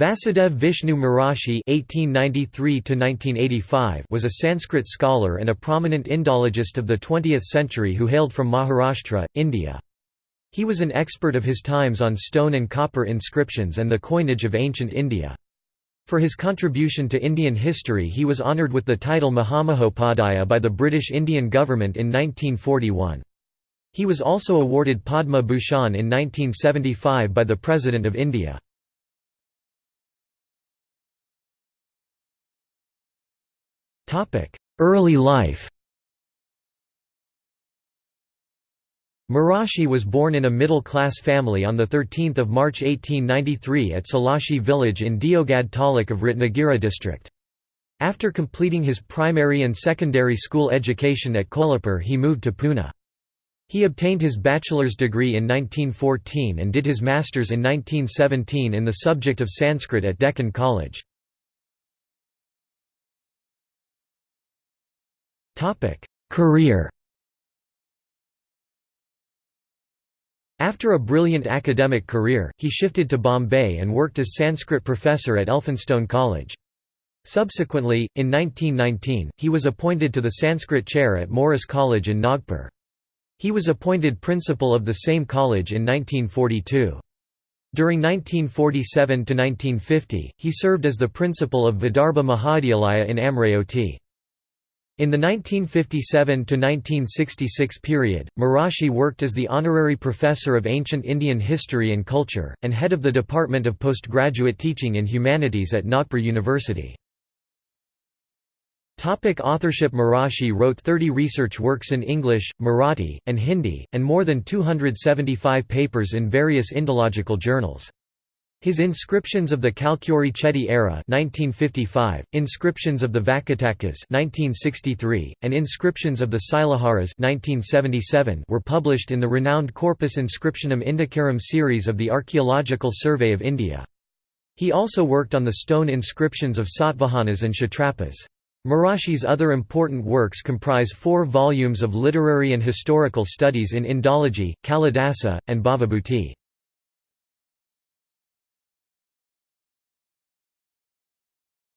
Vasudev Vishnu Mirashi (1893–1985) was a Sanskrit scholar and a prominent Indologist of the 20th century who hailed from Maharashtra, India. He was an expert of his times on stone and copper inscriptions and the coinage of ancient India. For his contribution to Indian history he was honoured with the title Mahamahopadhyaya by the British Indian government in 1941. He was also awarded Padma Bhushan in 1975 by the President of India. Early life Mirashi was born in a middle-class family on the 13 March 1893 at Salashi village in Devgad taluk of Ratnagiri district. After completing his primary and secondary school education at Kolhapur he moved to Pune. He obtained his bachelor's degree in 1914 and did his master's in 1917 in the subject of Sanskrit at Deccan College. Career After a brilliant academic career, he shifted to Bombay and worked as Sanskrit professor at Elphinstone College. Subsequently, in 1919, he was appointed to the Sanskrit chair at Morris College in Nagpur. He was appointed principal of the same college in 1942. During 1947 to 1950, he served as the principal of Vidarbha Mahavidyalaya in Amravati. In the 1957–1966 period, Mirashi worked as the honorary professor of ancient Indian history and culture, and head of the Department of Postgraduate Teaching in Humanities at Nagpur University. Topic authorship Mirashi wrote 30 research works in English, Marathi, and Hindi, and more than 275 papers in various Indological journals. His Inscriptions of the Kalachuri era 1955, Inscriptions of the Vakatakas 1963, and Inscriptions of the Silaharas 1977 were published in the renowned Corpus Inscriptionum Indicarum series of the Archaeological Survey of India. He also worked on the stone inscriptions of Satavahanas and Kshatrapas. Mirashi's other important works comprise four volumes of literary and historical studies in Indology, Kalidasa, and Bhavabhuti.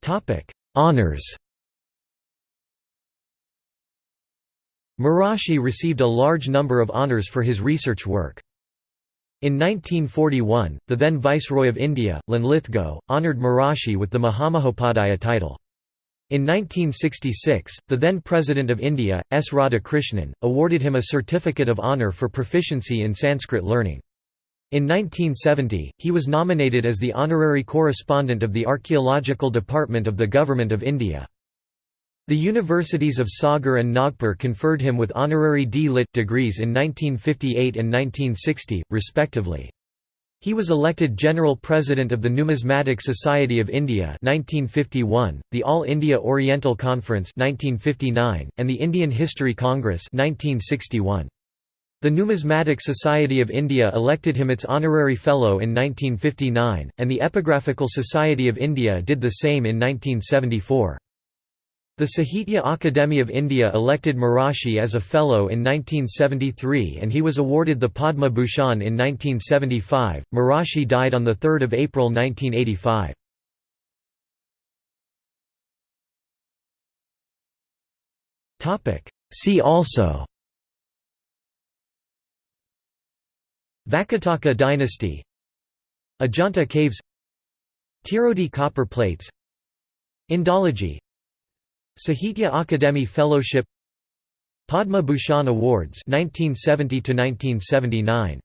Topic: Honors. Mirashi received a large number of honors for his research work. In 1941, the then Viceroy of India, Linlithgow, honoured Mirashi with the Mahamahopadhyaya title. In 1966, the then President of India, S. Radhakrishnan, awarded him a Certificate of Honour for proficiency in Sanskrit learning. In 1970, he was nominated as the honorary correspondent of the Archaeological Department of the Government of India. The universities of Sagar and Nagpur conferred him with honorary D.Litt. degrees in 1958 and 1960, respectively. He was elected General President of the Numismatic Society of India 1951, the All India Oriental Conference 1959, and the Indian History Congress 1961. The Numismatic Society of India elected him its honorary fellow in 1959, and the Epigraphical Society of India did the same in 1974. The Sahitya Akademi of India elected Mirashi as a fellow in 1973 and he was awarded the Padma Bhushan in 1975. Mirashi died on 3 April 1985. See also Vakataka dynasty. Ajanta caves. Tirodi copper plates. Indology. Sahitya Akademi Fellowship. Padma Bhushan Awards 1970 to 1979